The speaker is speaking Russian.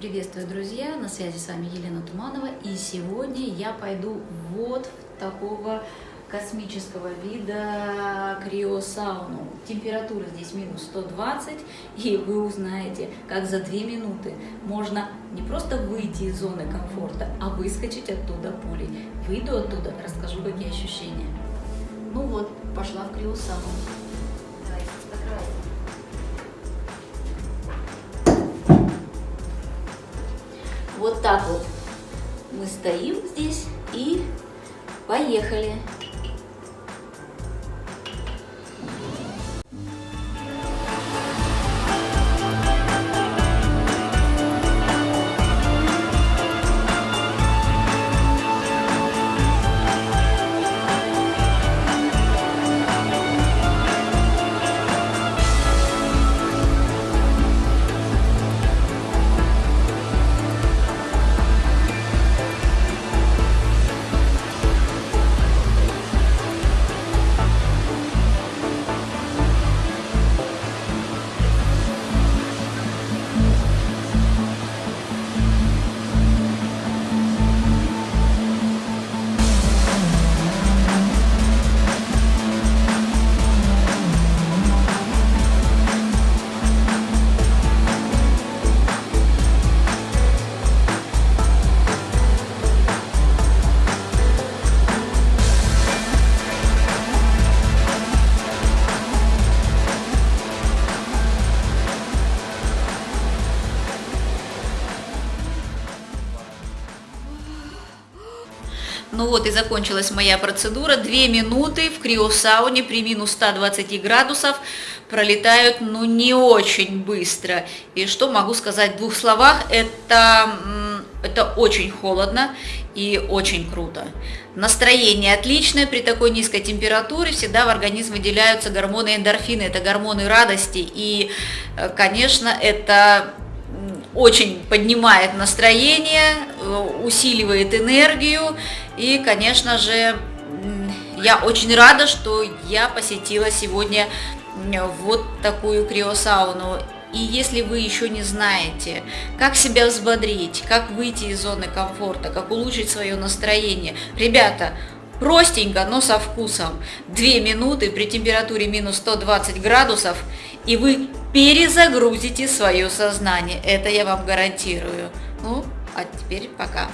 Приветствую, друзья! На связи с вами Елена Туманова. И сегодня я пойду вот в такого космического вида криосауну. Температура здесь минус 120, и вы узнаете, как за 2 минуты можно не просто выйти из зоны комфорта, а выскочить оттуда пулей. Выйду оттуда, расскажу, какие ощущения. Ну вот, пошла в криосауну. Вот так вот мы стоим здесь и поехали. Ну вот и закончилась моя процедура. Две минуты в криосауне при минус 120 градусов пролетают, ну, не очень быстро. И что могу сказать в двух словах, это, это очень холодно и очень круто. Настроение отличное, при такой низкой температуре всегда в организм выделяются гормоны эндорфины, это гормоны радости. И, э, конечно, это очень поднимает настроение, э, усиливает энергию. И, конечно же, я очень рада, что я посетила сегодня вот такую криосауну. И если вы еще не знаете, как себя взбодрить, как выйти из зоны комфорта, как улучшить свое настроение, ребята, простенько, но со вкусом. Две минуты при температуре минус 120 градусов, и вы перезагрузите свое сознание. Это я вам гарантирую. Ну, а теперь пока.